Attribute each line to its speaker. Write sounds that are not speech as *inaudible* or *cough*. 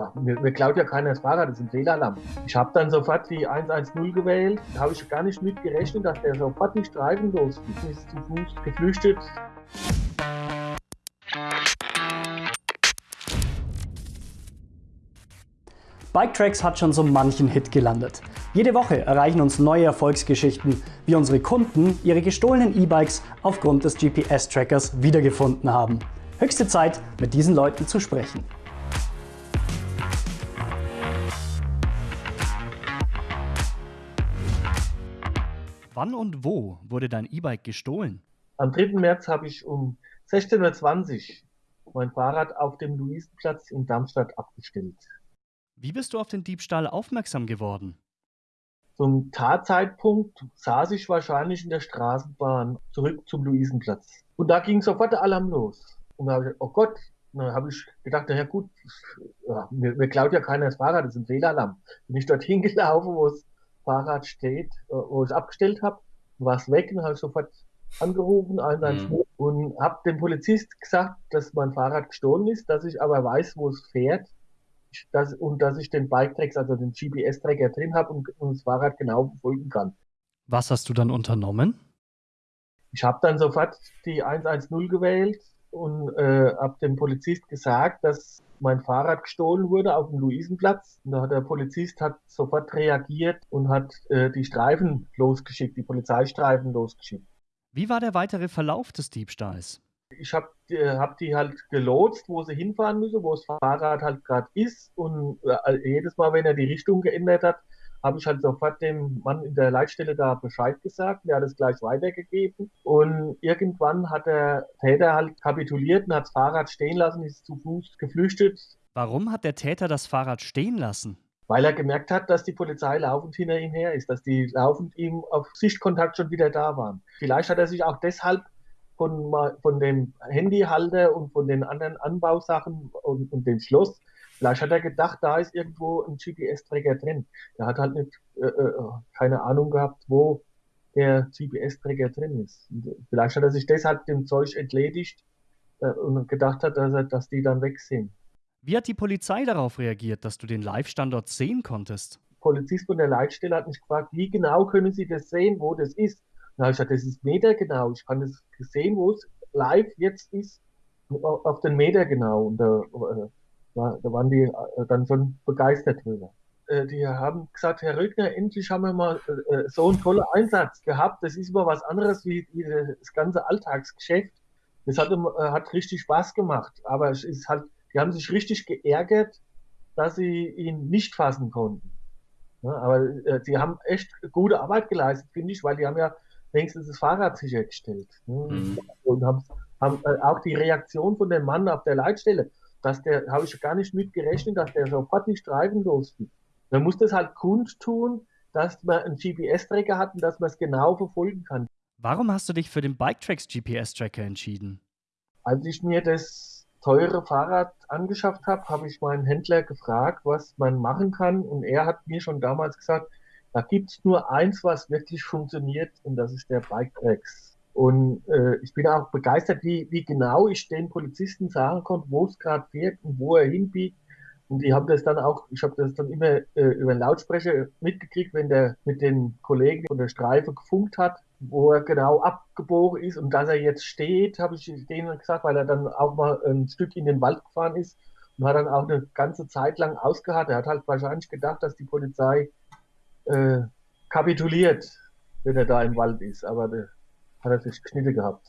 Speaker 1: ja, mir, mir klaut ja keiner das Fahrrad, das ist ein Fehlalarm. Ich habe dann sofort die 110 gewählt. Da habe ich gar nicht mit gerechnet, dass der sofort nicht streifenlos ist zu Fuß geflüchtet.
Speaker 2: Biketracks hat schon so manchen Hit gelandet. Jede Woche erreichen uns neue Erfolgsgeschichten, wie unsere Kunden ihre gestohlenen E-Bikes aufgrund des GPS-Trackers wiedergefunden haben. Höchste Zeit, mit diesen Leuten zu sprechen. Wann und wo wurde dein E-Bike gestohlen?
Speaker 1: Am 3. März habe ich um 16.20 Uhr mein Fahrrad auf dem Luisenplatz in Darmstadt abgestellt.
Speaker 2: Wie bist du auf den Diebstahl aufmerksam geworden?
Speaker 1: Zum Tatzeitpunkt saß ich wahrscheinlich in der Straßenbahn zurück zum Luisenplatz. Und da ging sofort der Alarm los. Und da habe ich, oh Gott, dann habe ich gedacht, naja gut, ja, mir, mir, klaut ja keiner das Fahrrad, das ist ein Fehlalarm. Bin ich dorthin *laughs* gelaufen, wo das Fahrrad steht, äh, wo ich es abgestellt habe, war es weg und habe sofort angerufen, 112, mhm. und habe dem Polizist gesagt, dass mein Fahrrad gestohlen ist, dass ich aber weiß, wo es fährt dass, und dass ich den Bike-Tracks, also den GPS-Tracker drin habe und, und, das Fahrrad genau verfolgen kann.
Speaker 2: Was hast du dann unternommen?
Speaker 1: Ich habe dann sofort die 110 gewählt und äh, habe dem Polizist gesagt, dass mein Fahrrad gestohlen wurde auf dem Luisenplatz. Und da hat der Polizist hat sofort reagiert und hat äh, die Streifen losgeschickt, die Polizeistreifen losgeschickt.
Speaker 2: Wie war der weitere Verlauf des Diebstahls?
Speaker 1: ich habe äh, hab die halt gelotst, wo sie hinfahren müssen, wo das Fahrrad halt gerade ist. Und äh, jedes Mal, wenn er die Richtung geändert hat, habe ich halt sofort dem Mann in der Leitstelle da Bescheid gesagt. Der hat es gleich weitergegeben. Und irgendwann hat der Täter halt kapituliert und hat das Fahrrad stehen lassen, ist zu Fuß geflüchtet.
Speaker 2: Warum hat der Täter das Fahrrad stehen lassen?
Speaker 1: Weil er gemerkt hat, dass die Polizei laufend hinter ihm her ist, dass die laufend ihm auf Sichtkontakt schon wieder da waren. Vielleicht hat er sich auch deshalb von, von dem Handyhalter und von den anderen Anbausachen und, und dem Schloss. Vielleicht hat er gedacht, da ist irgendwo ein GPS-Träger drin. Er hat halt nicht, äh, äh, keine Ahnung gehabt, wo der GPS-Träger drin ist. Und vielleicht hat er sich deshalb dem Zeug entledigt äh, und gedacht hat, dass, er, dass die dann weg sind.
Speaker 2: Wie hat die Polizei darauf reagiert, dass du den Live-Standort sehen konntest?
Speaker 1: Polizist von der Leitstelle hat mich gefragt, wie genau können Sie das sehen, wo das ist? Da habe ich gesagt, das ist Meter genau. Ich kann das sehen, wo es live jetzt ist, auf den Meter genau. Und da, äh, da waren die äh, dann schon begeistert drüber. Äh, die haben gesagt, Herr Rögner, endlich haben wir mal so einen tollen Einsatz gehabt. Das ist immer was anderes wie, wie das ganze Alltagsgeschäft. Das hat, hat richtig Spaß gemacht. Aber es ist halt, die haben sich richtig geärgert, dass sie ihn nicht fassen konnten. Ja, aber äh, sie haben echt gute Arbeit geleistet, finde ich, weil die haben ja wenigstens das Fahrrad sichergestellt. Ne? Mhm. Und haben, haben äh, auch die Reaktion von dem Mann auf der Leitstelle, dass der, habe ich gar nicht mitgerechnet, dass der sofort die Streifen losfliegt. Man muss das halt kundtun, dass man einen GPS-Tracker hat und dass man es genau verfolgen kann.
Speaker 2: Warum hast du dich für den Biketracks GPS-Tracker entschieden?
Speaker 1: Als ich mir das teure Fahrrad angeschafft habe, habe ich meinen Händler gefragt, was man machen kann. Und er hat mir schon damals gesagt, da gibt's nur eins, was wirklich funktioniert, und das ist der Bike Tracks. Und äh, ich bin auch begeistert, wie, wie genau ich den Polizisten sagen konnte, wo es gerade fährt und wo er hinbiegt. Und die haben das dann auch, ich habe das dann immer äh, über den Lautsprecher mitgekriegt, wenn der mit den Kollegen von der Streife gefunkt hat, wo er genau abgebogen ist und dass er jetzt steht, habe ich denen gesagt, weil er dann auch mal ein Stück in den Wald gefahren ist und hat dann auch eine ganze Zeit lang ausgeharrt. Er hat halt wahrscheinlich gedacht, dass die Polizei äh, kapituliert, wenn er da im Wald ist. Aber da hat er sich Schnitte gehabt.